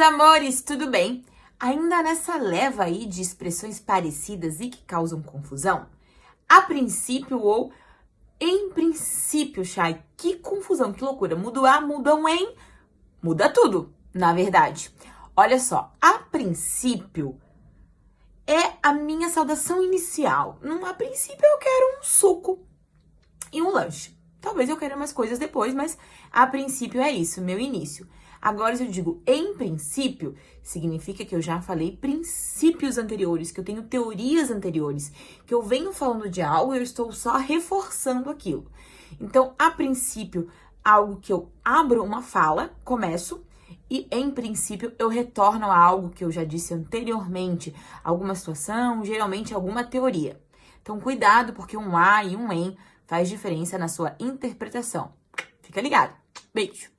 amores, tudo bem? Ainda nessa leva aí de expressões parecidas e que causam confusão? A princípio ou em princípio, Chay, que confusão, que loucura. Muda o A, muda um em, muda tudo, na verdade. Olha só, a princípio é a minha saudação inicial. A princípio eu quero um suco e um lanche. Talvez eu queira umas coisas depois, mas a princípio é isso, meu início. Agora, se eu digo em princípio, significa que eu já falei princípios anteriores, que eu tenho teorias anteriores, que eu venho falando de algo e eu estou só reforçando aquilo. Então, a princípio, algo que eu abro uma fala, começo, e em princípio eu retorno a algo que eu já disse anteriormente, alguma situação, geralmente alguma teoria. Então, cuidado, porque um A e um em faz diferença na sua interpretação. Fica ligado. Beijo!